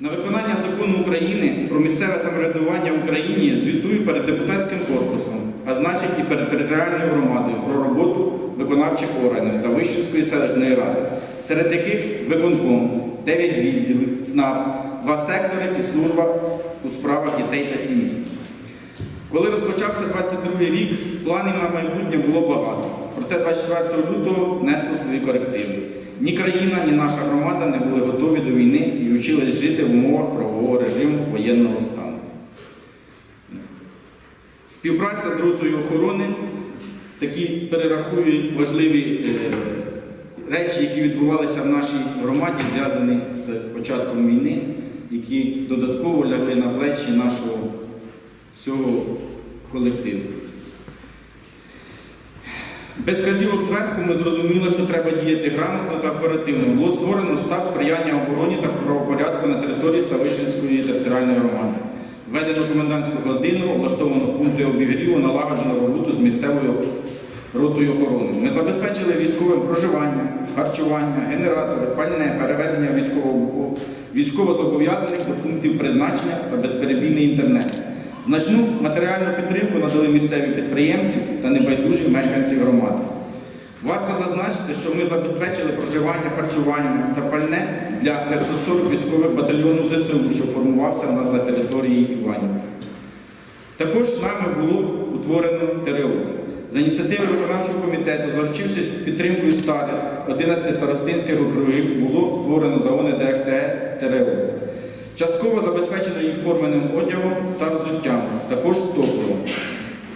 На виконання закону України про місцеве самоврядування в Україні звітую перед депутатським корпусом, а значить і перед територіальною громадою про роботу виконавчих органів Ставищенської селищної ради, серед яких виконком, 9 відділів, ЦНАП, 2 сектори і служба у справах дітей та сім'ї. Коли розпочався 22 рік, планів на майбутнє було багато. Проте 24 лютого внесло свої корективи. Ні країна, ні наша громада не були готові до війни і вчились жити в умовах правового режиму воєнного стану. Співпраця з ротою охорони такі перерахують важливі е, речі, які відбувалися в нашій громаді, зв'язані з початком війни, які додатково лягли на плечі нашого всього колективу. Без вказівок зверху ми зрозуміли, що треба діяти грамотно та оперативно. Було створено штаб сприяння обороні та правопорядку на території Ставищенської територіальної громади. Введено комендантську годину, облаштовано пункти обігріву, налагоджено роботу з місцевою ротою охорони. Ми забезпечили військовим проживання, харчування, генератори, пальне, перевезення військового військовозобов'язаних до пунктів призначення та безперебійний інтернет. Значну матеріальну підтримку надали місцеві підприємці та небайдужі мешканці громади. Варто зазначити, що ми забезпечили проживання, харчування та пальне для 540 військових батальйону ЗСУ, що формувався в нас на території Іванівки. Також нами було утворено ТРО. За ініціативи виконавчого комітету, заручившись підтримкою старіст 11 старостинських округів, було створено загони ДФТ ТРО. Частково забезпечено їх форменим одягом та взуттям, також топливом.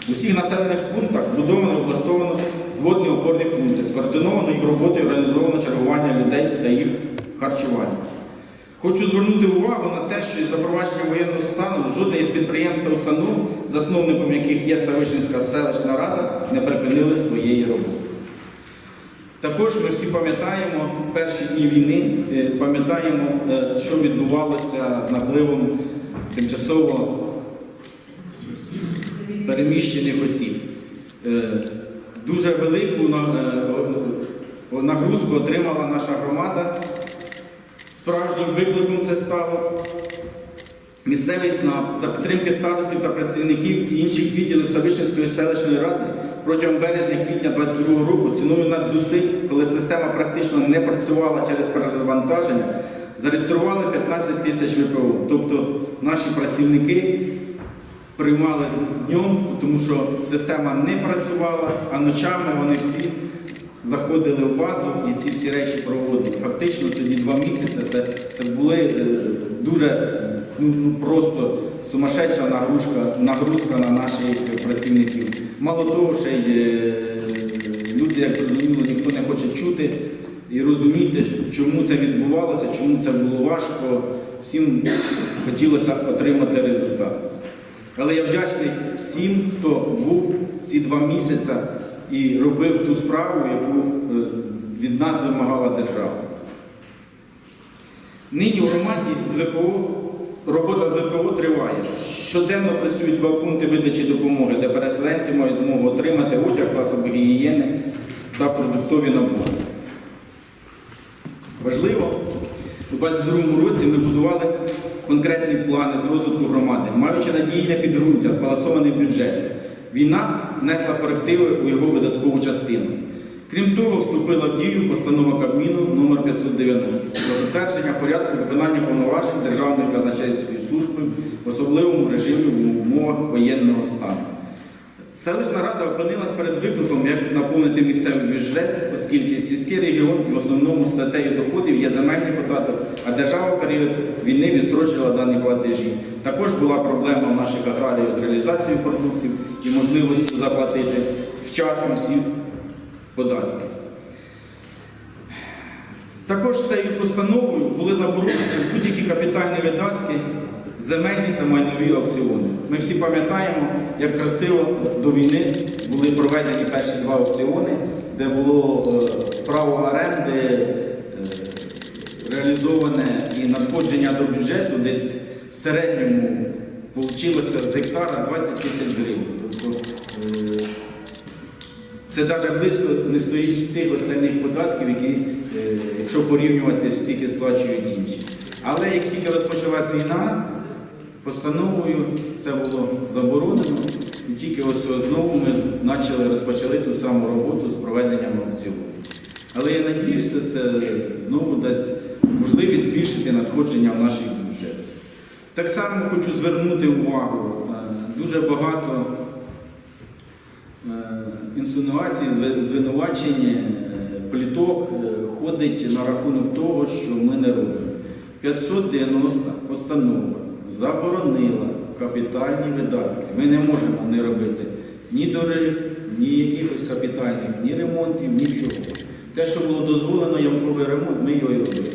У всіх населених пунктах збудовано і облаштовано зводні опорні пункти, скоординовано їх роботу і організовано чергування людей та їх харчування. Хочу звернути увагу на те, що із запровадженням воєнного стану жодне із підприємств та установ, засновником яких є Ставищенська селищна рада, не припинили своєї роботи. Також ми всі пам'ятаємо перші дні війни, е, пам'ятаємо, е, що відбувалося з напливом тимчасово переміщених осіб. Е, Дуже велику нагрузку отримала наша громада. Справжнім викликом це стало. Місцевий ЦНАП за підтримки старостів та працівників інших відділів Ставищенської селищної ради протягом березня-квітня 2022 року ціною надзусиль, коли система практично не працювала через перевантаження, зареєстрували 15 тисяч ВПО. Тобто наші працівники приймали днем, тому що система не працювала, а ночами вони всі заходили в базу і ці всі речі проводили. Фактично тоді два місяці це, це були е, дуже ну, ну, просто сумасшедша нагрузка, нагрузка на наших працівників. Мало того, ще й е, люди, як зрозуміло, ніхто не хоче чути і розуміти, чому це відбувалося, чому це було важко. Всім хотілося отримати результат. Але я вдячний всім, хто був ці два місяці і робив ту справу, яку е, від нас вимагала держава. Нині в громаді з робота з ВПО триває. Щоденно працюють два пункти видачі допомоги, де переселенці мають змогу отримати одяг, засоби гігієни та продуктові набори. Важливо, у 2022 році ми будували конкретні плани з розвитку громади, маючи надійне підґрунтя, збалансований бюджет. Війна внесла корективи у його видаткову частину. Крім того, вступила в дію постанова Кабміну номер 590 про затвердження порядку виконання повноважень Державної казначейської служби в особливому режимі в умовах воєнного стану. Селищна рада опинилась перед викликом, як наповнити місцевий бюджет, оскільки сільський регіон в основному статтею доходів є земельний податок, а держава в період війни відстрочила дані платежі. Також була проблема в наших аграріїв з реалізацією продуктів і можливістю заплатити вчасно всі податки. Також цією постановою були заборонені будь-які капітальні видатки, земельні та майнові аукціони. Ми всі пам'ятаємо, як красиво до війни були проведені перші два аукціони, де було е, право оренди е, реалізоване і надходження до бюджету десь в середньому вийшло з гектара 20 тисяч гривень. Тобто, е, це навіть близько не стоїть з тих основних податків, які, якщо порівнювати, скільки сплачують інші. Але як тільки розпочалась війна, постановою це було заборонено. І тільки ось знову ми почали розпочали ту саму роботу з проведенням аукціону. Але я надіюся, це знову дасть можливість збільшити надходження в наш бюджет. Так само хочу звернути увагу, е, дуже багато е, інсинуацій, звинувачень, е, пліток ходить на рахунок того, що ми не робимо. 590 постанова заборонила капітальні видатки. Ми не можемо не робити ні доріг, ні якихось капітальних, ні ремонтів, нічого. Те, що було дозволено, ямковий ремонт, ми його і робили.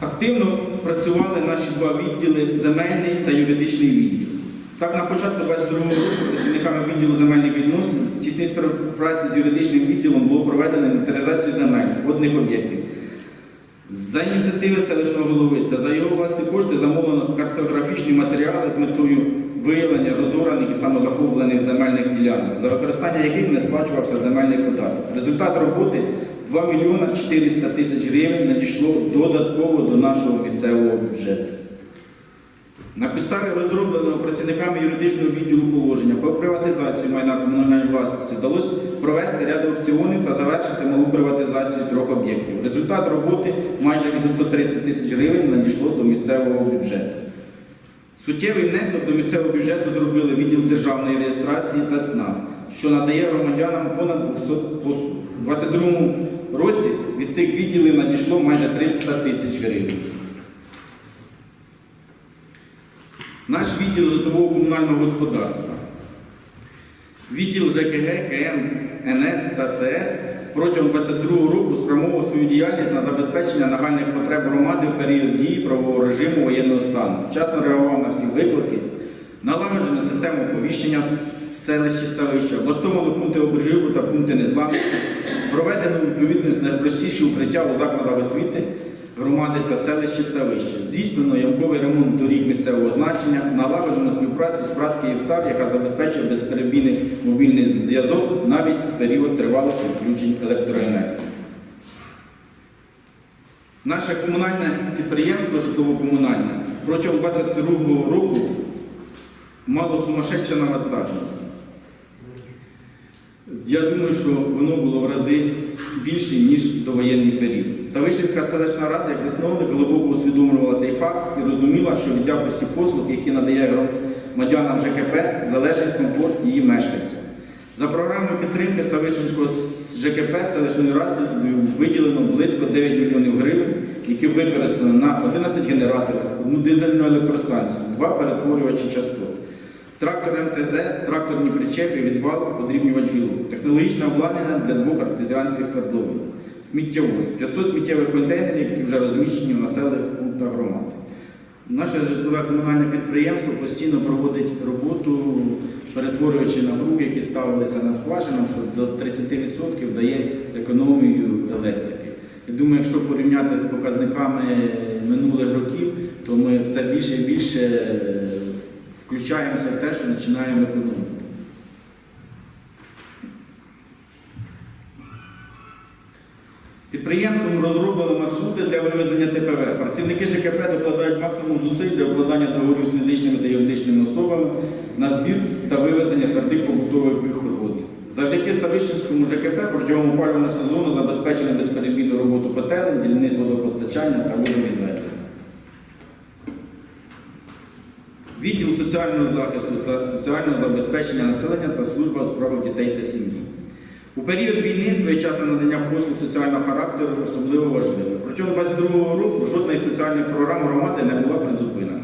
Активно працювали наші два відділи земельний та юридичний відділ. Так, на початку 22 року працівниками відділу земельних відносин в тісній співпраці з юридичним відділом було проведено інвентаризацію земель водних об'єктів. За ініціативи селищного голови та за його власні кошти замовлено картографічні матеріали з метою виявлення розораних і самозахоплених земельних ділянок, за використання яких не сплачувався земельний податок. Результат роботи 2 мільйона 400 тисяч гривень надійшло додатково до нашого місцевого бюджету. На підставі розробленого працівниками юридичного відділу положення про приватизацію майна комунальної власності вдалося провести ряд аукціонів та завершити малу приватизацію трьох об'єктів. Результат роботи майже 830 тисяч гривень надійшло до місцевого бюджету. Суттєвий внесок до місцевого бюджету зробили відділ державної реєстрації та ЦНАП, що надає громадянам понад 200 послуг. У 2022 році від цих відділів надійшло майже 300 тисяч гривень. Наш відділ житлового комунального господарства, відділ ЖКГ, КМ, НС та ЦС протягом 22 року спрямовував свою діяльність на забезпечення нагальних потреб громади в період дії правового режиму воєнного стану. Вчасно реагував на всі виклики, налагоджено систему оповіщення селищі ставища, облаштовано пункти оберігу та пункти незламності, проведено відповідність найпростіші укриття у закладах освіти громади та селищі ставища. Здійснено ямковий ремонт доріг місцевого значення, налагоджено співпрацю з ПРАТ Київстар, яка забезпечує безперебійний мобільний зв'язок навіть в період тривалих відключень електроенергії. Наше комунальне підприємство житлово-комунальне протягом 2022 року мало сумасшедше навантаження. Я думаю, що воно було в рази більше, ніж довоєнний період. Ставищенська селищна рада, як засновник, глибоко усвідомлювала цей факт і розуміла, що від якості послуг, які надає громадянам ЖКП, залежить комфорт її мешканців. За програмою підтримки Ставищенського ЖКП селищною радою виділено близько 9 мільйонів гривень, які використано на 11 генераторів, одну дизельну електростанцію, два перетворювачі частот. Трактор МТЗ, тракторні причепи, відвал, подрібнювач гілок, технологічне обладнання для двох артезіанських свердловин, сміттєвоз, 500 сміттєвих контейнерів, які вже розміщені в населених пунктах громади. Наше житлове комунальне підприємство постійно проводить роботу, перетворюючи напруги, які ставилися на скважинам, що до 30% дає економію електрики. Я думаю, якщо порівняти з показниками минулих років, то ми все більше і більше е, включаємося в те, що починаємо економити. Підприємством розроблено маршрути для вивезення ТПВ. Працівники ЖКП докладають максимум зусиль для укладання договорів з фізичними та юридичними особами на збір та вивезення твердих побутових відходів. Завдяки Ставищенському ЖКП протягом опалювального сезону забезпечено безперебійну роботу котелень, дільниць водопостачання та водовідведення. Відділ соціального захисту та соціального забезпечення населення та служба у справах дітей та сім'ї. У період війни своєчасне надання послуг соціального характеру особливо важливе. Протягом 2022 року жодна із соціальних програм громади не була призупинена.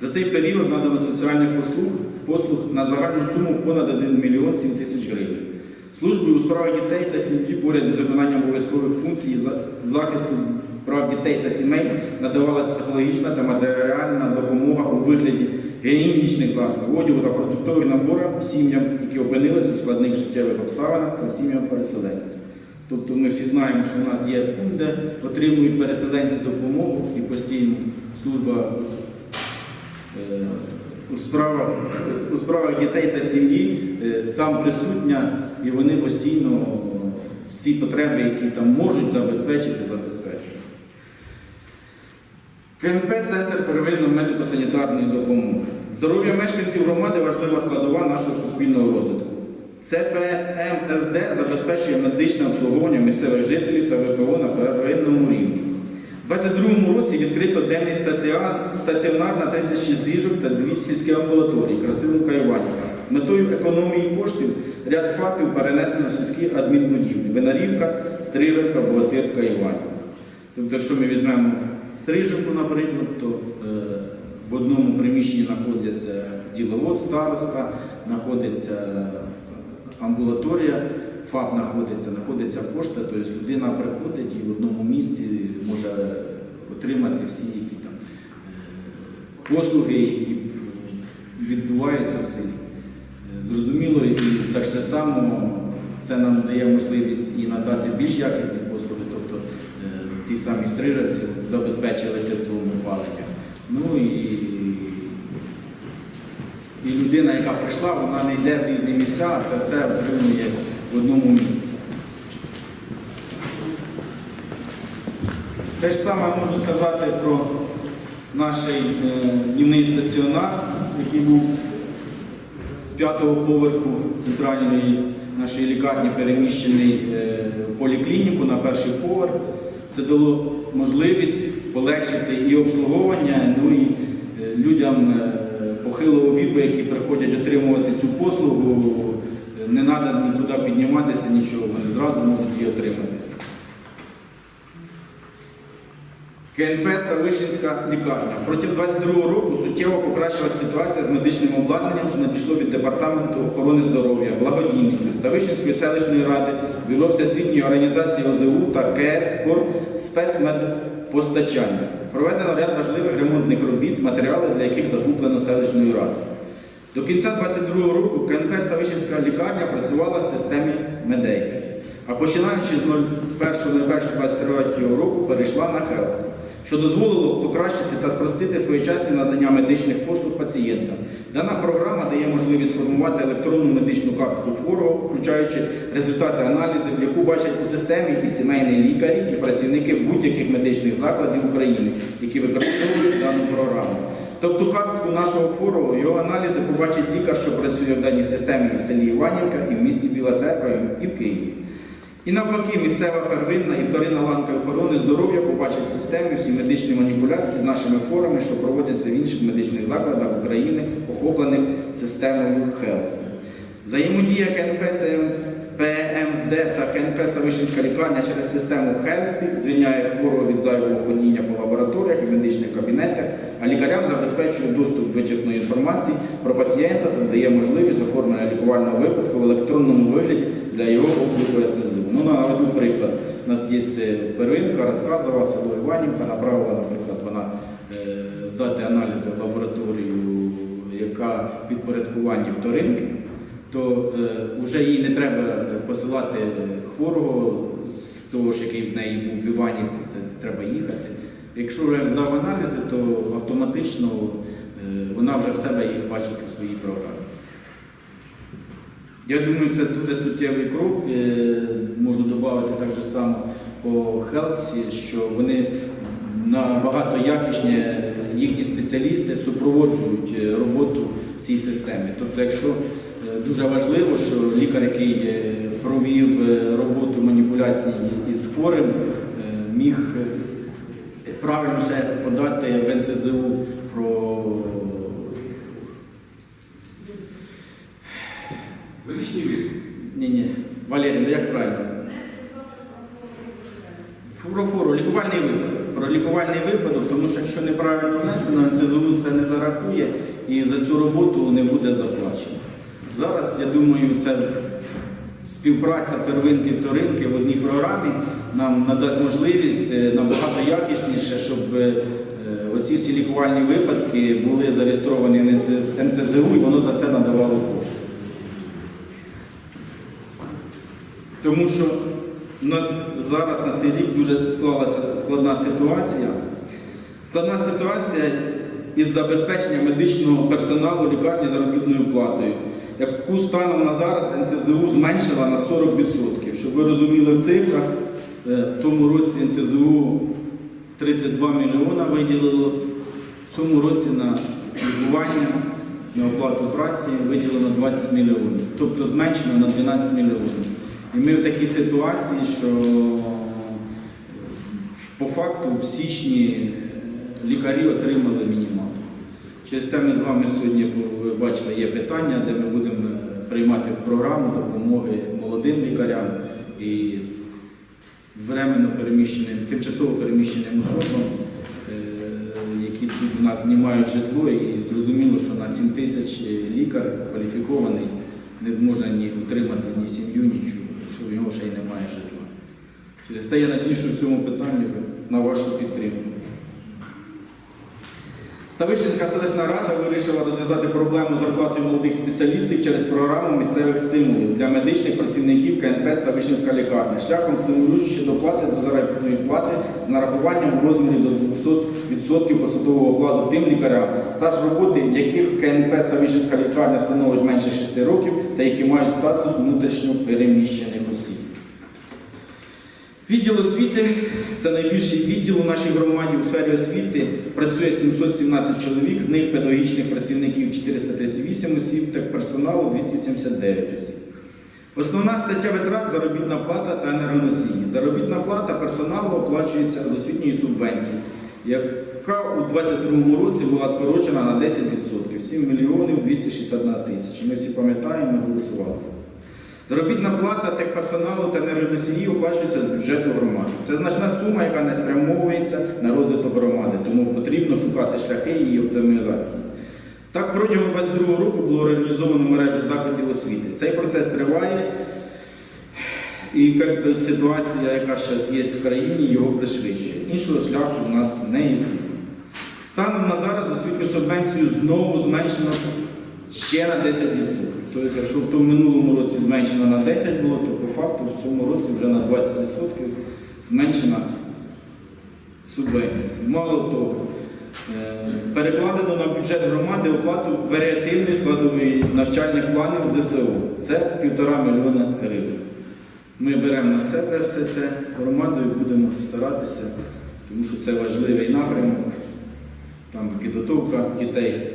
За цей період надано соціальних послуг, послуг на загальну суму понад 1 мільйон 7 тисяч гривень. Службою у справах дітей та сім'ї поряд із виконанням обов'язкових функцій за- захисту прав дітей та сімей надавалася психологічна та матеріальна допомога у вигляді гігієнічних засобів, одягу та продуктових наборів сім'ям, які опинилися у складних життєвих обставинах та сім'ям переселенців. Тобто ми всі знаємо, що в нас є пункт, де отримують переселенці допомогу і постійно служба е, у справах, у справах дітей та сім'ї е, там присутня, і вони постійно всі потреби, які там можуть забезпечити, забезпечують. КНП Центр первинної медико-санітарної допомоги. Здоров'я мешканців громади важлива складова нашого суспільного розвитку. ЦПМСД забезпечує медичне обслуговування місцевих жителів та ВПО на первинному рівні. У 2022 році відкрито денний стаціонар, на 36 ліжок та дві сільські амбулаторії Красилівка і Іванівка. З метою економії коштів ряд ФАПів перенесено в сільські адмінбудівлі. Винарівка, Стрижівка, Богатирка, Іванівка. Тобто, якщо ми візьмемо Стрижівку, наприклад, то е, в одному приміщенні знаходиться діловод староста, знаходиться амбулаторія, ФАП знаходиться, знаходиться пошта, тобто людина приходить і в одному місці може отримати всі які там е, послуги, які відбуваються в селі. Е, Зрозуміло, і так же само це нам дає можливість і надати більш якісні послуги, тобто е, ті самі стрижавці забезпечили теплом опалення. Ну і, і людина, яка прийшла, вона не йде в різні місця, а це все отримує в одному місці. Те ж саме можу сказати про наш е, днівний стаціонар, який був з п'ятого поверху центральної нашої лікарні переміщений е, в поліклініку на перший поверх. Це дало можливість полегшити і обслуговування, ну і е, людям е, похилого віку, які приходять отримувати цю послугу, е, не треба нікуди підніматися, нічого, вони зразу можуть її отримати. КНП Ставищенська лікарня. Протягом 22 року суттєво покращилася ситуація з медичним обладнанням, що надійшло від Департаменту охорони здоров'я, благодійників Ставищенської селищної ради, бюро Всесвітньої організації ОЗУ та КС Кор спецмедпостачання. Проведено ряд важливих ремонтних робіт, матеріали для яких закуплено селищною радою. До кінця 2022 року КНП Ставищенська лікарня працювала в системі Медейки, а починаючи з 01.01.2023 року перейшла на Helsi, що дозволило покращити та спростити своєчасне надання медичних послуг пацієнтам. Дана програма дає можливість сформувати електронну медичну картку хворого, включаючи результати аналізів, яку бачать у системі і сімейні лікарі, і працівники будь-яких медичних закладів України, які використовують дану програму. Тобто картку нашого хворого, його аналізи побачить лікар, що працює в даній системі в селі Іванівка, і в місті Біла Церква, і в Києві. І навпаки, місцева первинна і вторинна ланка охорони здоров'я побачить в системі всі медичні маніпуляції з нашими хворими, що проводяться в інших медичних закладах України, охоплених системою Helsi. Взаємодія КНП ПМСД та КНП Ставищенська лікарня через систему Helsi звільняє хворого від зайвого ходіння по лабораторіях і медичних кабінетах, а лікарям забезпечує доступ до вичерпної інформації про пацієнта та дає можливість оформлення лікувального випадку в електронному вигляді для його обліку СНЗУ. Ну, наведу приклад. У нас є е, первинка, розказувала село Іванівка, направила, наприклад, вона е, здати аналізи в лабораторію, яка підпорядкуванні вторинки то е, вже їй не треба е, посилати хворого з того ж, який в неї був в Іванівці, це треба їхати. Якщо вже здав аналізи, то автоматично е, вона вже в себе їх бачить у своїй програмі. Я думаю, це дуже суттєвий крок. Е, Можу додати так же само по Хелсі, що вони набагато якісні, їхні спеціалісти супроводжують е, роботу цій системі. Тобто, якщо е, дуже важливо, що лікар, який провів роботу маніпуляції із хворим, міг правильно ще подати в НСЗУ про Візит. ні, ні, Валерій, ну як правильно? Про фору, лікувальний випадок. Про лікувальний випадок, тому що якщо неправильно внесено, НСЗУ це не зарахує і за цю роботу не буде заплачено. Зараз, я думаю, це співпраця первинки вторинки в одній програмі нам надасть можливість е, набагато якісніше, щоб е, оці всі лікувальні випадки були зареєстровані в НСЗУ і воно за це надавало кошти. Тому що у нас зараз на цей рік дуже склалася складна ситуація. Складна ситуація із забезпеченням медичного персоналу лікарні заробітною платою, яку станом на зараз НСЗУ зменшила на 40%. Щоб ви розуміли в цифрах, е, в тому році НСЗУ 32 мільйона виділило. В цьому році на лікування, на оплату праці виділено 20 мільйонів. Тобто зменшено на 12 мільйонів. І ми в такій ситуації, що по факту в січні лікарі отримали мінімал. Через те ми з вами сьогодні, ви бачили, є питання, де ми будемо приймати програму допомоги молодим лікарям і временно переміщеним, тимчасово переміщеним особам, е, які тут у нас знімають житло, і зрозуміло, що на 7 тисяч лікар кваліфікований не зможе ні утримати ні сім'ю, нічого, в нього ще й немає житла. Через те я надію, в цьому питанні на вашу підтримку. Ставищенська селищна рада вирішила розв'язати проблему зарплати молодих спеціалістів через програму місцевих стимулів для медичних працівників КНП Ставищенська лікарня шляхом стимулюючи доплати до заробітної плати з нарахуванням у розмірі до 200% посадового окладу тим лікарям, стаж роботи яких КНП Ставищенська лікарня становить менше 6 років та які мають статус внутрішньо переміщених осіб. Відділ освіти це найбільший відділ у нашій громаді у сфері освіти. Працює 717 чоловік, з них педагогічних працівників 438 осіб та персоналу 279 осіб. Основна стаття витрат заробітна плата та енергоносії. Заробітна плата персоналу оплачується з освітньої субвенції, яка у 2022 році була скорочена на 10%, 7 мільйонів 261 тисяч. Ми всі пам'ятаємо, ми голосували. Заробітна плата техперсоналу та енергоносії оплачується з бюджету громади. Це значна сума, яка не спрямовується на розвиток громади, тому потрібно шукати шляхи її оптимізації. Так, протягом 2022 року було реалізовано мережу закладів освіти. Цей процес триває, і би, ситуація, яка зараз є в країні, його пришвидшує. Іншого шляху у нас не існує. Станом на зараз освітню субвенцію знову зменшено ще на 10%. Тобто, якщо в минулому році зменшено на 10 було, то по факту в цьому році вже на 20% зменшена субвенція. Мало того, е, перекладено на бюджет громади оплату варіативної складової навчальних планів ЗСУ. Це півтора мільйона гривень. Ми беремо на себе все це громадою, будемо старатися, тому що це важливий напрямок, там підготовка дітей.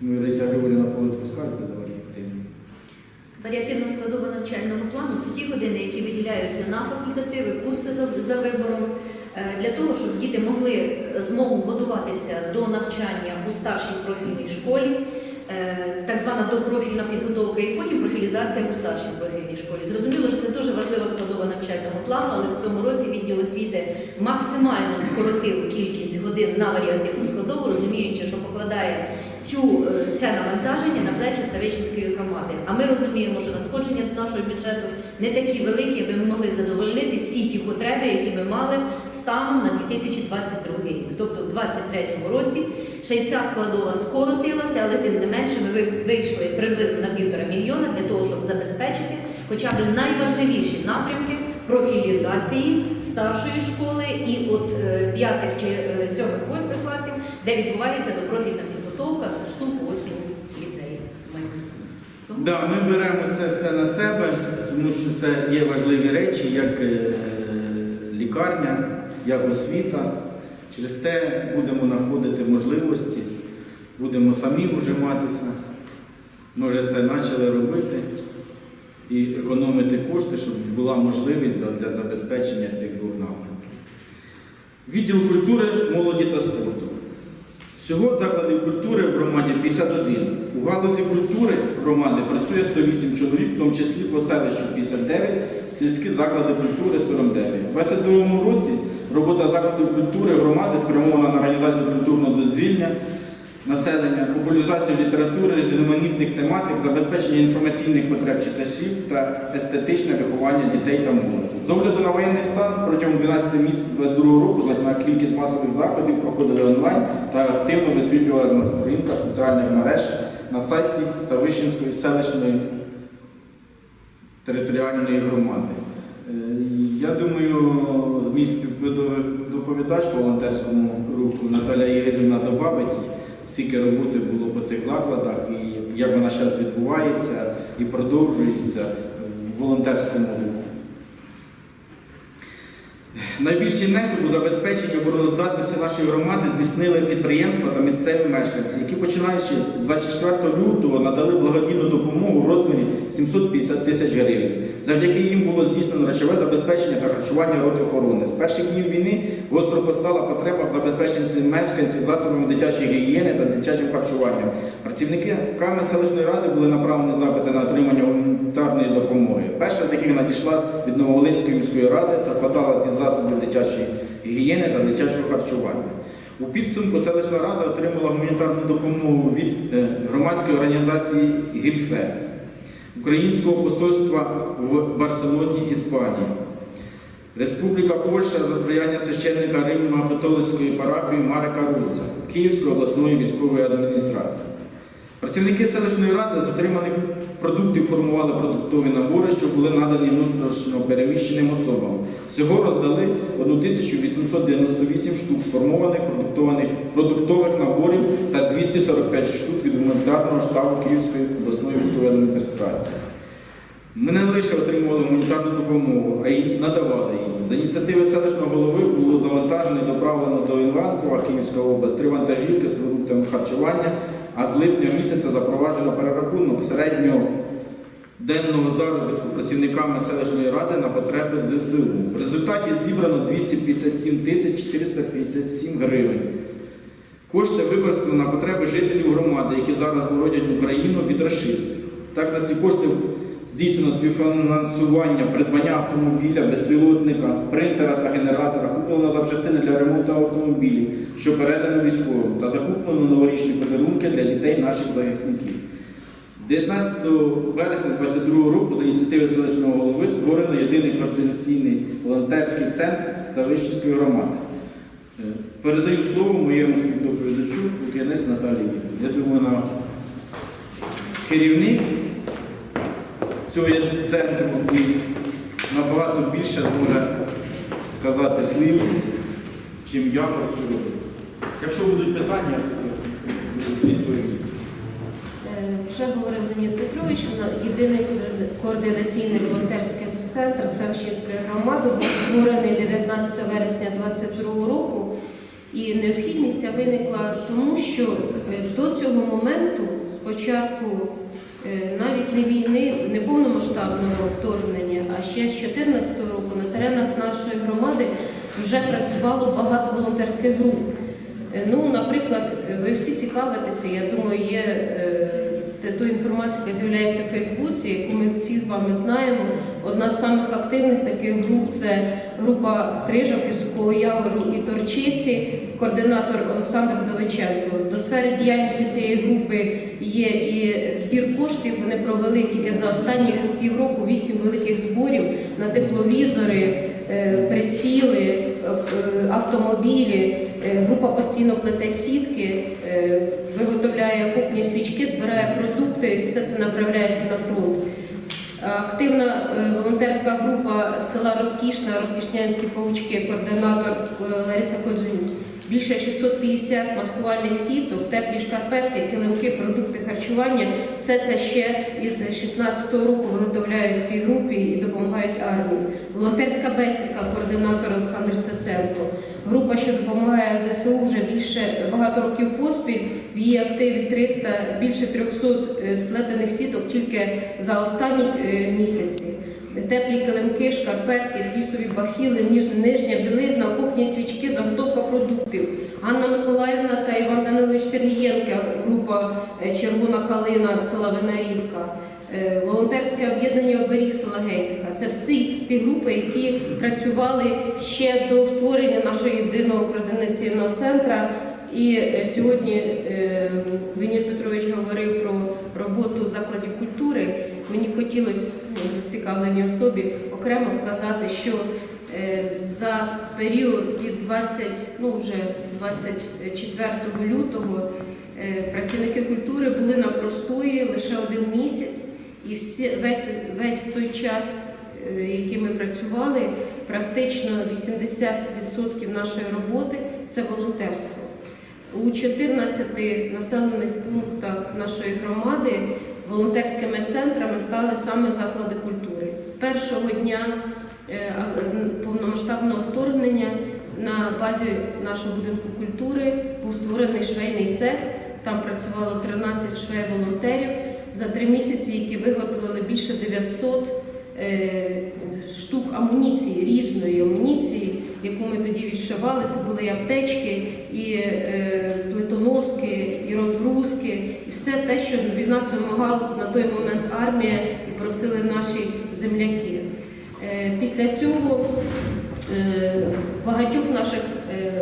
Ну, Лариса Григорівна за варіативну. Варіативна складова навчального плану це ті години, які виділяються на факультативи, курси за, вибором, е, для того, щоб діти могли змогу готуватися до навчання у старшій профільній школі, е, так звана допрофільна підготовка, і потім профілізація у старшій профільній школі. Зрозуміло, що це дуже важлива складова навчального плану, але в цьому році відділ освіти максимально скоротив кількість годин на варіативну складову, розуміючи, що покладає цю, е, це навантаження на плечі Ставищенської громади. А ми розуміємо, що надходження до нашого бюджету не такі великі, аби ми могли задовольнити всі ті потреби, які ми мали станом на 2022 рік. Тобто в 2023 році ще й ця складова скоротилася, але тим не менше ми ви- вийшли приблизно на півтора мільйона для того, щоб забезпечити хоча б найважливіші напрямки профілізації старшої школи і от е, п'ятих чи е, сьомих восьмих класів, де відбувається допрофільна підготовка до вступу ось у ліцеї. Тому Да, ми беремо це все на себе, тому що це є важливі речі, як е, лікарня, як освіта. Через те будемо знаходити можливості, будемо самі ужиматися. Ми вже це почали робити і економити кошти, щоб була можливість для забезпечення цих двох напрямків. Відділ культури, молоді та спорту. Всього закладів культури в громаді 51. У галузі культури громади працює 108 чоловік, в тому числі по селищу 59, сільські заклади культури 49. У 2022 році робота закладів культури громади спрямована на організацію культурного дозвілля, населення, популяризацію літератури, різноманітних тематик, забезпечення інформаційних потреб читачів та естетичне виховання дітей та молоді. З огляду на воєнний стан протягом 12 місяців 2022 року значна кількість масових заходів проходили онлайн та активно висвітлювалася на сторінках соціальних мереж на сайті Ставищенської селищної територіальної громади. Е, Я думаю, мій співдоповідач по волонтерському руху Наталя Ігорівна добавить, скільки роботи було по цих закладах і як вона зараз відбувається і продовжується в волонтерському руху. Найбільший внесок у забезпечення обороноздатності нашої громади здійснили підприємства та місцеві мешканці, які починаючи з 24 лютого надали благодійну допомогу в розмірі 750 тисяч гривень. Завдяки їм було здійснено речове забезпечення та харчування роти охорони. З перших днів війни гостро постала потреба в забезпеченні мешканців засобами дитячої гігієни та дитячим харчуванням. Працівниками селищної ради були направлені запити на отримання гуманітарної допомоги. Перша з яких надійшла від Нововолинської міської ради та складала зі засобів дитячої гігієни та дитячого харчування. У підсумку селищна рада отримала гуманітарну допомогу від е, громадської організації Гільфе, Українського посольства в Барселоні, Іспанії, Республіка Польща за сприяння священника Римсько-католицької парафії Марика Руца, Київської обласної військової адміністрації. Працівники селищної ради з отриманих продуктів формували продуктові набори, що були надані внутрішньо переміщеним особам. Всього роздали 1898 штук сформованих продуктових наборів та 245 штук від гуманітарного штабу Київської обласної військової адміністрації. Ми не лише отримували гуманітарну допомогу, а й надавали її. За ініціативи селищного голови було завантажено і доправлено до Іванкова, Київська область, три вантажівки з продуктами харчування, а з липня місяця запроваджено перерахунок середнього денного заробітку працівниками селищної ради на потреби ЗСУ. В результаті зібрано 257 тисяч 457 гривень. Кошти використано на потреби жителів громади, які зараз бородять Україну від рашистів. Так, за ці кошти здійснено співфінансування придбання автомобіля, безпілотника, принтера та генератора, куплено запчастини для ремонту автомобілів, що передано військовим, та закуплено новорічні подарунки для дітей наших захисників. 19 вересня 2022 року за ініціативи селищного голови створено єдиний координаційний волонтерський центр Ставищенської громади. Е, Передаю слово моєму співдоповідачу Лук'янець Наталії. Я думаю, на керівник цього центру і набагато більше зможе сказати слів, чим я працюю. Якщо будуть питання, відповім. Е, Вже говорив Леонід Петрович, єдиний координаційний волонтерський центр Ставищенської громади був створений 19 вересня 2022 року. І необхідність ця виникла тому, що е, до цього моменту, спочатку навіть не війни, не повномасштабного вторгнення, а ще з 2014 року на теренах нашої громади вже працювало багато волонтерських груп. Е, Ну, наприклад, ви всі цікавитеся, я думаю, є е, ту інформацію, яка з'являється в Фейсбуці, яку ми всі з вами знаємо. Одна з самих активних таких груп це група Стрижавки, Сухого Явору і Торчиці, координатор Олександр Довиченко. До сфери діяльності цієї групи є і збір коштів. Вони провели тільки за останні півроку вісім великих зборів на тепловізори, е, приціли, е, е, автомобілі. Е, Група постійно плете сітки, е, виготовляє кухні свічки, збирає продукти, все це направляється на фронт. Активна е, волонтерська група села Розкішна, Розкішнянські паучки, координатор Лариса Козунь. Більше 650 маскувальних сіток, теплі шкарпетки, килимки, продукти харчування. Все це ще із 16-го року виготовляють цій групі і допомагають армії. Волонтерська бесідка, координатор Олександр Стеценко. Група, що допомагає ЗСУ вже більше багато років поспіль. В її активі 300, більше 300 е, сплетених сіток тільки за останні е, місяці. Теплі килимки, шкарпетки, флісові бахіли, ніж- нижня білизна, окопні свічки, заготовка продуктів. Ганна Миколаївна та Іван Данилович Сергієнка, група е, Червона калина села Винарівка. Е, Волонтерське об'єднання оберіг села Гейсиха. Це всі ті групи, які працювали ще до створення нашого єдиного координаційного центру. І е, сьогодні Леонід Петрович говорив про роботу закладів культури. Мені хотілося ну, зацікавленій особі окремо сказати, що е, за період від 20, ну вже 24 лютого е, працівники культури були на простої лише один місяць, і всі, весь, весь той час, е, який ми працювали, практично 80% нашої роботи це волонтерство. У 14 населених пунктах нашої громади волонтерськими центрами стали саме заклади культури. З першого дня е, повномасштабного вторгнення на базі нашого будинку культури був створений швейний цех. Там працювало 13 швей-волонтерів за три місяці, які виготовили більше 900 е, штук амуніції, різної амуніції, яку ми тоді відшивали. Це були і аптечки, і е, плитоноски, і розгрузки, і все те, що від нас вимагала на той момент армія і просили наші земляки. Е, Після цього е, багатьох наших е,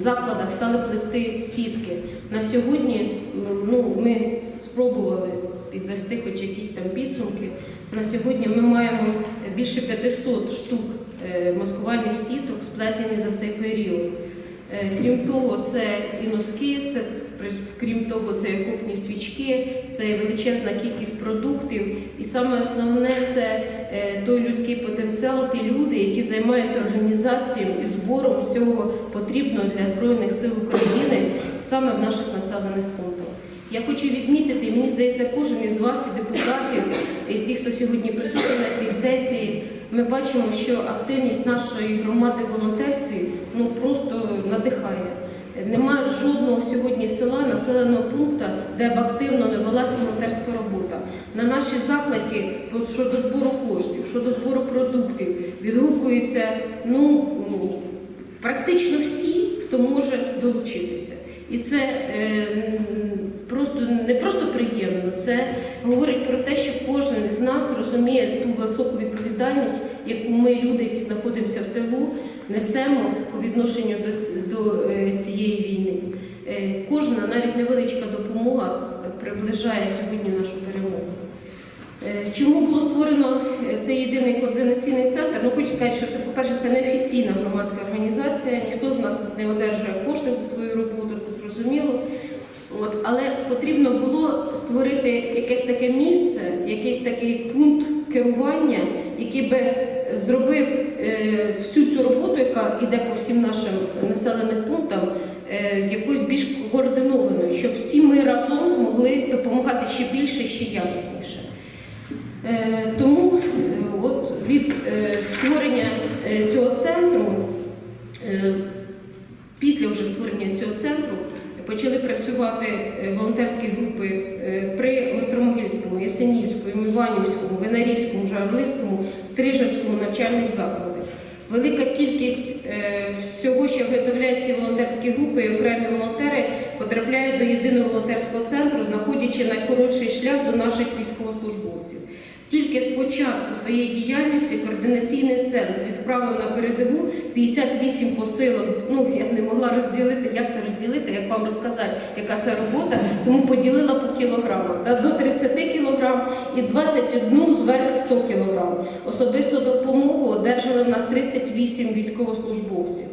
закладах стали плести сітки. На сьогодні ну, ми спробували підвести хоч якісь там підсумки. На сьогодні ми маємо більше 500 штук маскувальних сіток, сплетені за цей період. Е, Крім того, це і носки, це крім того, це і окопні свічки, це і величезна кількість продуктів. І саме основне це е, той людський потенціал, ті люди, які займаються організацією і збором всього потрібного для Збройних сил України саме в наших населених пунктах. Я хочу відмітити, мені здається, кожен із вас, і депутатів, і ті, хто сьогодні присутній на цій сесії, ми бачимо, що активність нашої громади в волонтерстві ну просто надихає. Немає жодного сьогодні села, населеного пункту, де б активно не велася волонтерська робота. На наші заклики щодо збору коштів, щодо збору продуктів відгукуються ну, практично всі, хто може долучитися. І це е, просто не просто приємно, це говорить про те, що кожен з нас розуміє ту високу відповідальність, яку ми, люди, які знаходимося в тилу, несемо по відношенню до, до е, цієї війни. Е, Кожна навіть невеличка допомога приближає сьогодні нашу перемогу. Е, Чому було створено е, цей єдиний координаційний центр? Ну, хочу сказати, що це, по-перше, це не офіційна громадська організація, ніхто з нас не одержує кошти за свою роботу, це зрозуміло. От, але потрібно було створити якесь таке місце, якийсь такий пункт керування, який би зробив е, всю цю роботу, яка йде по всім нашим населеним пунктам, е, якоюсь більш координованою, щоб всі ми разом змогли допомагати ще більше, ще якісніше. Е, Тому от від створення цього центру, після вже створення цього центру, почали працювати е, волонтерські групи е, при Гостромогильському, Ясенівському, Іванівському, Винарівському, Жарлицькому, Стрижевському навчальних закладах. Велика кількість е, всього, що виготовляють ці волонтерські групи і окремі волонтери, потрапляють до єдиного волонтерського центру, знаходячи найкоротший шлях до наших військовослужбовців. Тільки з початку своєї діяльності координаційний центр відправив на передову 58 посилок. Ну я не могла розділити, як це розділити, як вам розказати, яка це робота, тому поділила по кілограмах. Та до 30 кілограм і 21 зверх 100 кілограм. Особисту допомогу одержали в нас 38 військовослужбовців.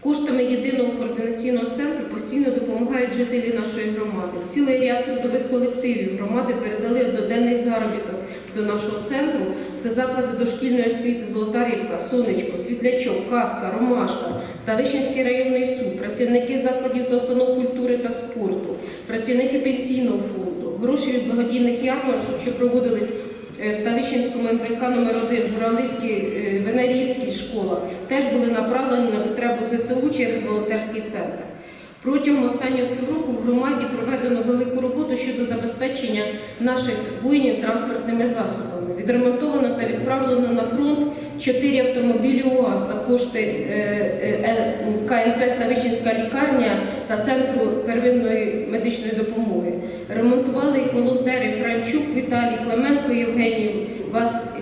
Коштами єдиного координаційного центру постійно допомагають жителі нашої громади. Цілий ряд трудових колективів громади передали доденний заробіток до нашого центру. Це заклади дошкільної освіти Золота Рибка, Сонечко, Світлячок, Казка, Ромашка, Ставищенський районний суд, працівники закладів та установ культури та спорту, працівники пенсійного фонду, гроші від благодійних ярмарків, що проводились е, в Ставищенському НВК номер 1 Журавлівській, е, Винарівській школах, теж були направлені на потребу ЗСУ через волонтерський центр. Протягом останнього півроку в громаді проведено велику роботу щодо забезпечення наших воїнів транспортними засобами. Відремонтовано та відправлено на фронт чотири автомобілі УАЗ за кошти е, е, КНП Ставищенська лікарня та Центру первинної медичної допомоги. Ремонтували їх волонтери Франчук, Віталій, Клименко Євгеній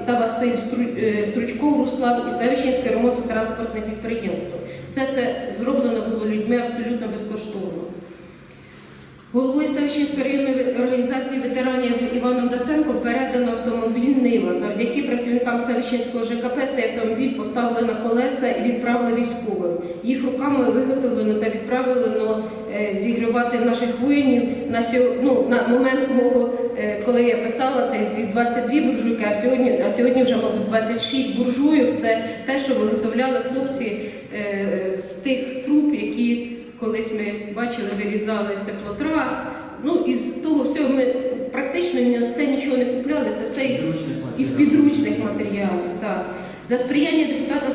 та Василь е, Стручков Руслан і Ставищенське ремонтно-транспортне підприємство. Все це зроблено було людьми абсолютно безкоштовно. Головою Ставищенської районної організації ветеранів Іваном Даценко передано автомобіль Нива. Завдяки працівникам Ставищенського ЖКП цей автомобіль поставили на колеса і відправили військовим. Їх руками виготовлено та відправлено е, зігрівати наших воїнів на ну, на момент мого, е, коли я писала цей звіт 22 буржуйки, а сьогодні, а сьогодні вже, мабуть, 26 буржуйок. Це те, що виготовляли хлопці е, з тих труб, які колись ми бачили, вирізали з теплотрас. Ну, із того всього ми практично це нічого не купляли, це все із, із підручних матеріалів. Так. За сприяння депутата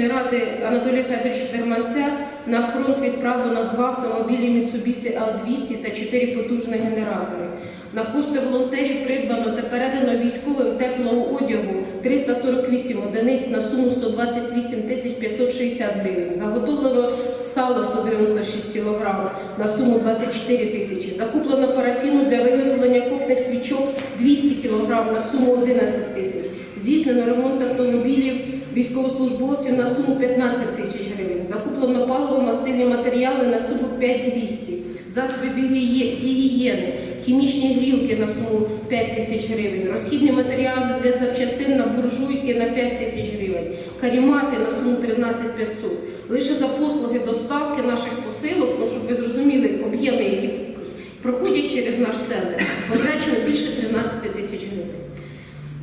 селищної ради Анатолія Федоровича Дерманця на фронт відправлено два автомобілі Mitsubishi L200 та чотири потужні генератори. На кошти волонтерів придбано та передано військовим теплого одягу 348 одиниць на суму 128 тисяч 560 гривень. Заготовлено сало 196 кг на суму 24 тисячі. Закуплено парафіну для виготовлення копних свічок 200 кг на суму 11 тисяч. Здійснено ремонт автомобілів військовослужбовців на суму 15 тисяч гривень. Закуплено паливо-мастильні матеріали на суму 5200. Засоби гігіє- гігієни, хімічні грілки на суму 5 тисяч гривень, розхідні матеріали для запчастин на буржуйки на 5 тисяч гривень, карімати на суму 13 500. Лише за послуги доставки наших посилок, ну, щоб ви зрозуміли об'єми, які проходять через наш центр, потрачено більше 13 тисяч гривень.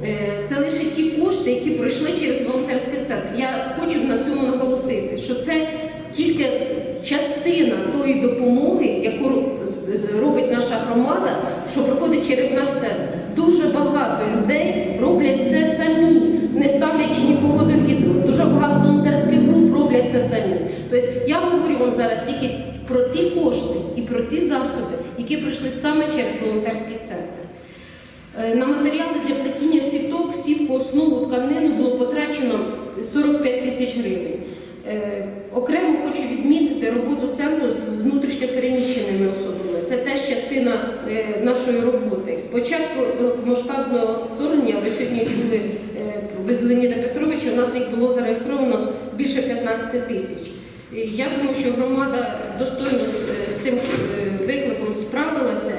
Е, Це лише ті кошти, які пройшли через волонтерський центр. Я хочу на цьому наголосити, що це тільки частина тої допомоги, яку робить наша громада, що проходить через наш центр. Дуже багато людей роблять це самі, не ставлячи нікого до відома. Дуже багато волонтерських груп роблять це самі. Тобто я говорю вам зараз тільки про ті кошти і про ті засоби, які пройшли саме через волонтерський центр. Е, На матеріали для плетіння тканину було потрачено 45 тисяч гривень. Е, Окремо хочу відмітити роботу центру з внутрішньопереміщеними особами. Це теж частина е, нашої роботи. Спочатку великомасштабного вторгнення, ви сьогодні чули е, від Леоніда Петровича, у нас їх було зареєстровано більше 15 тисяч. Я думаю, що громада достойно з- цим викликом справилася.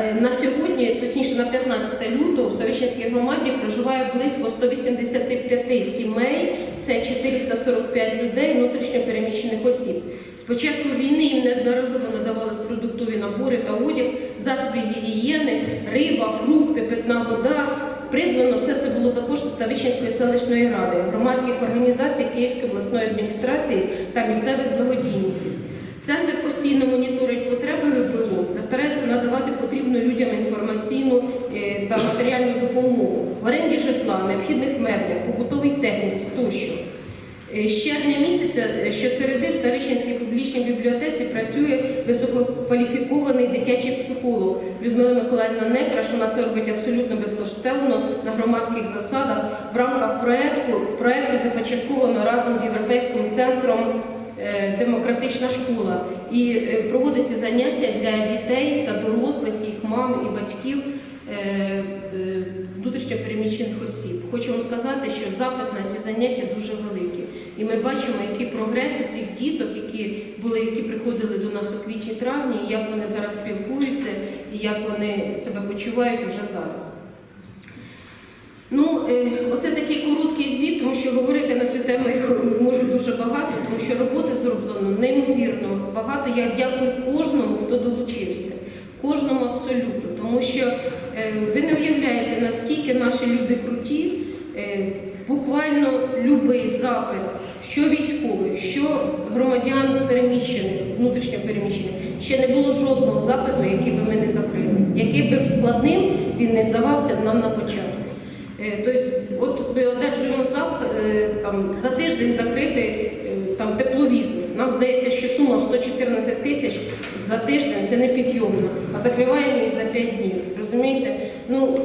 Е, На сьогодні, точніше на 15 лютого, в Ставищенській громаді проживає близько 185 сімей, це 445 людей, внутрішньо переміщених осіб. З початку війни їм неодноразово надавались продуктові набори та одяг, засоби гігієни, риба, фрукти, питна вода. Придбано все це було за кошти Ставищенської селищної ради, громадських організацій Київської обласної адміністрації та місцевих благодійників. Центр постійно моніторить потреби надавати потрібну людям інформаційну е, та матеріальну допомогу в оренді житла, необхідних меблях, побутовій техніці тощо. Е, З червня місяця е, щосереди в Ставищенській публічній бібліотеці працює висококваліфікований дитячий психолог Людмила Миколаївна Некраш. Вона це робить абсолютно безкоштовно на громадських засадах. В рамках проекту, проекту започатковано разом з Європейським центром Демократична школа і е, проводяться заняття для дітей та дорослих, їх мам і батьків е, е, внутрішньо переміщених осіб. Хочу вам сказати, що запит на ці заняття дуже великий. І ми бачимо, які прогреси цих діток, які були, які приходили до нас у квітні-травні, як вони зараз спілкуються, і як вони себе почувають уже зараз. Ну, е, оце такий короткий звіт, тому що говорити на цю тему я можу дуже багато, тому що роботи зроблено неймовірно багато. Я дякую кожному, хто долучився, кожному абсолютно, тому що е, ви не уявляєте, наскільки наші люди круті. Е, Буквально будь-який запит, що військових, що громадян переміщених, внутрішньо переміщених, ще не було жодного запиту, який би ми не закрили. Який би складним він не здавався нам на початку. Е, Тобто, от ми одержуємо е, там, за тиждень закрити е, там, тепловізор. Нам здається, що сума в 114 тисяч за тиждень це не підйомно, а закриваємо її за 5 днів. Розумієте? Ну,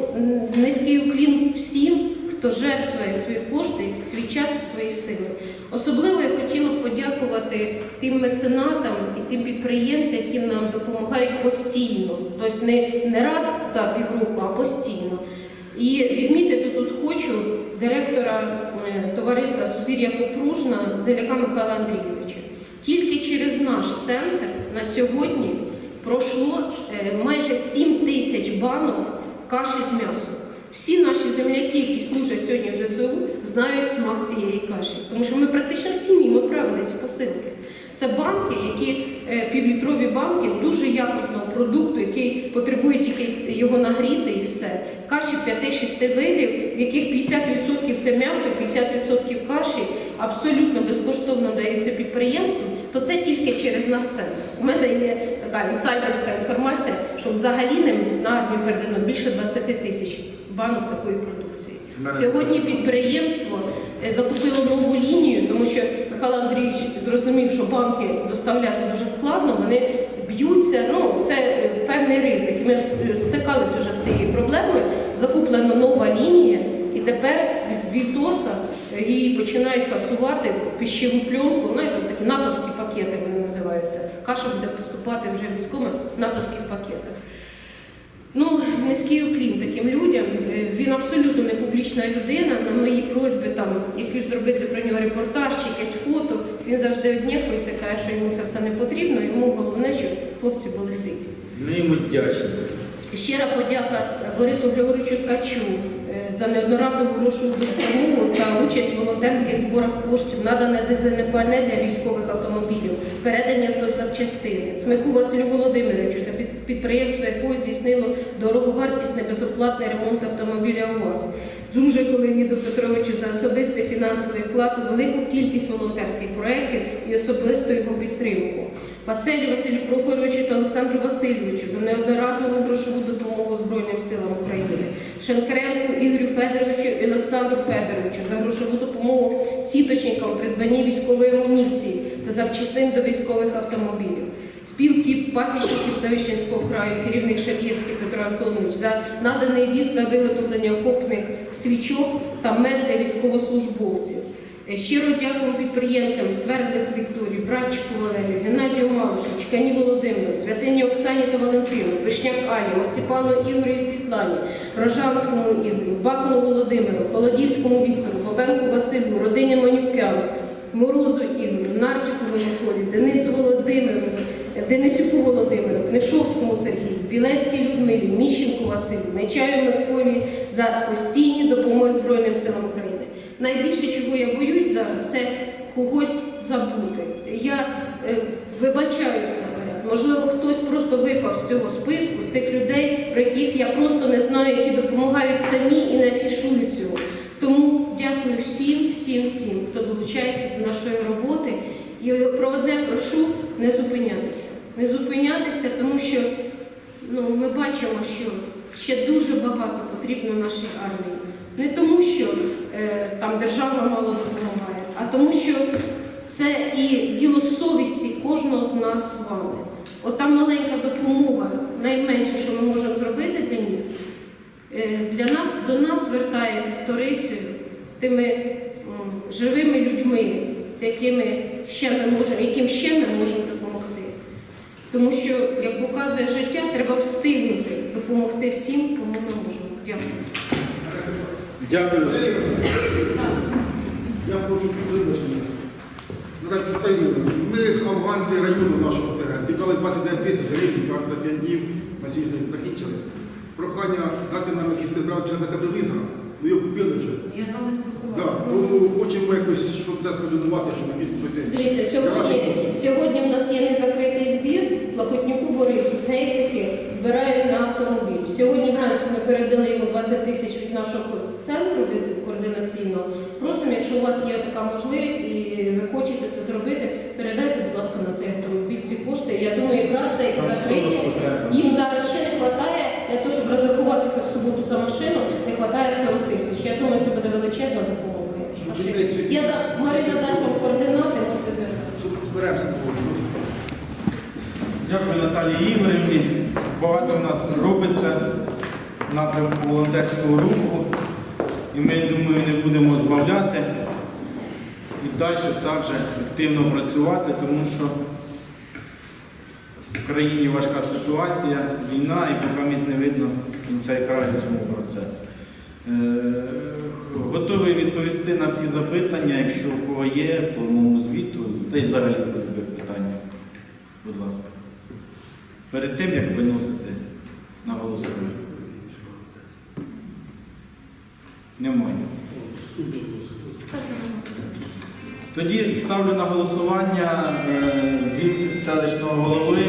низький уклін всім, хто жертвує свої кошти, свій час і свої сили. Особливо я хотіла подякувати тим меценатам і тим підприємцям, які нам допомагають постійно, тобто не, не раз за півроку, а постійно. І відмітити тут хочу директора е, товариства Сузір'я Попружна Зеляка Михайла Андрійовича. Тільки через наш центр на сьогодні пройшло е, майже 7 тисяч банок каші з м'ясом. Всі наші земляки, які служать сьогодні в ЗСУ, знають смак цієї каші, тому що ми практично в сім'ї ми правили ці посилки. Це банки, які півлітрові банки дуже якісного продукту, який потребує тільки його нагріти і все. Каші 5-6 видів, в яких 50% це м'ясо, 50% каші абсолютно безкоштовно дається підприємству, то це тільки через нас центр. У мене є така інсайдерська інформація, що взагалі на армію передано більше 20 тисяч банок такої продукції. Сьогодні підприємство е, закупило нову лінію, Михайло Андрійович зрозумів, що банки доставляти дуже складно, вони б'ються. Ну це е, певний ризик. Ми стикалися вже з цією проблемою. Закуплена нова лінія, і тепер з вівторка е, її починають фасувати пищеву пленку. Знаєте, такі натовські пакети вони називаються. Каша буде поступати вже військовими в натовських пакетах. Ну, низький уклін таким людям. Е, Він абсолютно не публічна людина. На мої просьби там якийсь зробити про нього репортаж чи якесь фото. Він завжди однякується, каже, що йому це все не потрібно. Йому головне, щоб хлопці були ситі. Ми йому вдячні. Щира подяка Борису Григоровичу Ткачу за неодноразову грошову допомогу та участь в волонтерських зборах коштів, надане дизельне пальне для військових автомобілів, передання до запчастини. Смику Василю Володимировичу за підприємство якого здійснило дороговартісний безоплатний ремонт автомобіля УАЗ. Дружику Леоніду Петровичу за особистий фінансовий вклад у велику кількість волонтерських проєктів і особисту його підтримку. Пацелі Василю Прохоровичу та Олександру Васильовичу за неодноразову грошову допомогу Збройним силам України, Шенкренку Ігорю Федоровичу і Олександру Федоровичу за грошову допомогу сіточникам придбанні військової амуніції та запчастин до військових автомобілів. Спілки пасічників Ставищенського краю, керівник Шар'євський Петро Антонович за наданий віз на виготовлення окопних свічок та мед для військовослужбовців. Е, Щиро дякуємо підприємцям Свердлик Вікторії, Братчику Валерію, Геннадію Малушу, Чкані Володимиру, Святині Оксані та Валентину, Вишняк Ані, Остіпану Ігорю Світлані, Рожанському Ігорю, Бакуну Володимиру, Холодівському Віктору, Бабенку Василю, родині Манюкян, Морозу Ігорю, Нарчикову Миколі, Денису Володимиру, Денисюку Володимиру, Книшовському Сергію, Білецькій Людмилі, Міщенку Василю, Нечаю Миколі за постійні допомоги Збройним силам України. Найбільше, чого я боюсь зараз, це когось забути. Я е, вибачаюсь наперед. Можливо, хтось просто випав з цього списку, з тих людей, про яких я просто не знаю, які допомагають самі і не афішують цього. Тому дякую всім, всім, всім, хто долучається до нашої роботи. І про одне прошу не зупинятися. Не зупинятися, тому що ну, ми бачимо, що ще дуже багато потрібно нашій армії. Не тому, що е, там держава мало допомагає, а тому, що це і діло совісті кожного з нас з вами. Ота маленька допомога, найменше, що ми можемо зробити для них, е, для нас до нас звертається сторицею тими живими людьми, з якими ще ми можемо, яким ще ми можемо допомогти. Тому що, як показує життя, треба встигнути допомогти всім, кому ми можемо. Дякую. Дякую. Я прошу. Наталя Петровна, Ми афганці району нашого зібрали 29 тисяч гривень, як за 5 днів на сьогодні закінчили. Прохання дати нам якісь підправки на телевізора, ми його купили вже. Я з вами Да, спілкувалася. тому хочемо якось, щоб це скоординувати, щоб на піску прийти. Дивіться, сьогодні, сьогодні у нас є незакритий збір. Лохотнюку Борису з Гейсихи збирають на автомобіль. Сьогодні вранці ми передали йому 20 тисяч від нашого центру від координаційного. Просимо, якщо у вас є така можливість і ви хочете це зробити, передайте, будь ласка, на цей автомобіль ці кошти. Я думаю, якраз це і закриття. Їм зараз ще не вистачає для того, щоб розрахуватися в суботу за машину, не вистачає 40 тисяч. Я думаю, це буде величезна допомога. Я да- Марина дасть вам координати, можете зв'язатися. Щоб Зберемося. Дякую Наталії Ігорівні. Багато в нас робиться напрямку волонтерського руху. І ми, думаю, не будемо збавляти і далі так же активно працювати, тому що в країні важка ситуація, війна, і поки місць не видно кінця і краю цьому процесу. Е, Готовий відповісти на всі запитання, якщо у кого є по моєму звіту, та й взагалі по питання. Будь ласка. Перед тим, як виносити на голосування. Немає. Тоді ставлю на голосування е, звіт селищного голови.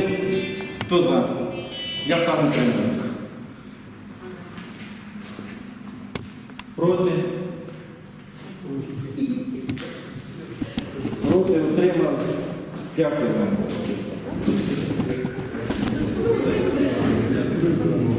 Хто за? Я сам утримуюся. Проти? Проти утримався. Дякую вам. Thank you.